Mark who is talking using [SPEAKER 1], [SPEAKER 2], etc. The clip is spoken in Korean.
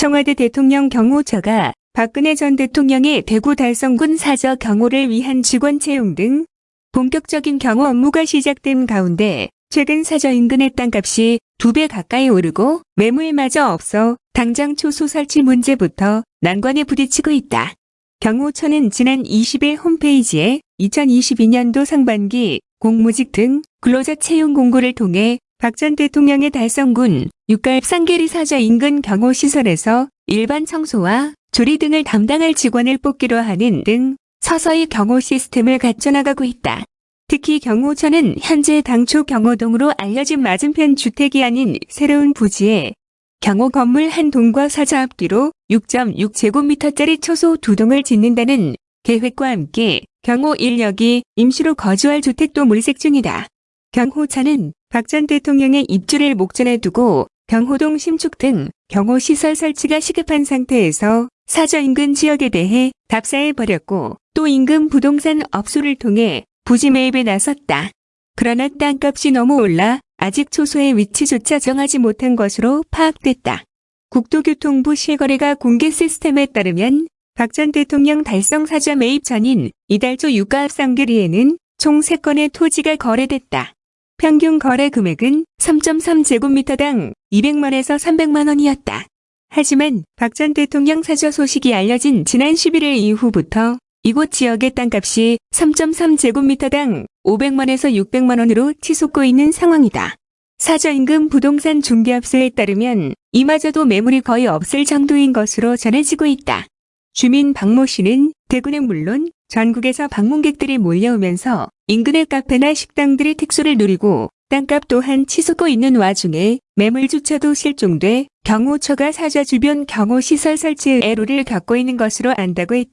[SPEAKER 1] 청와대 대통령 경호처가 박근혜 전 대통령의 대구 달성군 사저 경호를 위한 직원 채용 등 본격적인 경호 업무가 시작된 가운데 최근 사저 인근의 땅값이 두 배 가까이 오르고 매물마저 없어 당장 초소 설치 문제부터 난관에 부딪히고 있다. 경호처는 지난 20일 홈페이지에 2022년도 상반기 공무직 등 근로자 채용 공고를 통해 박 전 대통령의 달성군 육갑 쌍계리 사저 인근 경호시설에서 일반 청소와 조리 등을 담당할 직원을 뽑기로 하는 등 서서히 경호 시스템을 갖춰나가고 있다. 특히 경호처는 현재 당초 경호동으로 알려진 맞은편 주택이 아닌 새로운 부지에 경호 건물 한 동과 사저 앞뒤로 6.6제곱미터짜리 초소 두 동을 짓는다는 계획과 함께 경호 인력이 임시로 거주할 주택도 물색 중이다. 경호처는 박 전 대통령의 입주를 목전에 두고 경호동 신축 등 경호시설 설치가 시급한 상태에서 사저 인근 지역에 대해 답사해 버렸고 또 인근 부동산 업소를 통해 부지 매입에 나섰다. 그러나 땅값이 너무 올라 아직 초소의 위치조차 정하지 못한 것으로 파악됐다. 국토교통부 실거래가 공개 시스템에 따르면 박 전 대통령 달성 사저 매입 전인 이달 초 유가 합 상계리에는 총 3건의 토지가 거래됐다. 평균 거래 금액은 3.3제곱미터당 200만에서 300만 원이었다. 하지만 박 전 대통령 사저 소식이 알려진 지난 11일 이후부터 이곳 지역의 땅값이 3.3제곱미터당 500만에서 600만 원으로 치솟고 있는 상황이다. 사저 인근 부동산 중개업소에 따르면 이마저도 매물이 거의 없을 정도인 것으로 전해지고 있다. 주민 박모 씨는 대구는 물론 전국에서 방문객들이 몰려오면서 인근의 카페나 식당들이 특수를 누리고 땅값 또한 치솟고 있는 와중에 매물주차도 실종돼 경호처가 사저 주변 경호시설 설치에 애로를 겪고 있는 것으로 안다고 했다.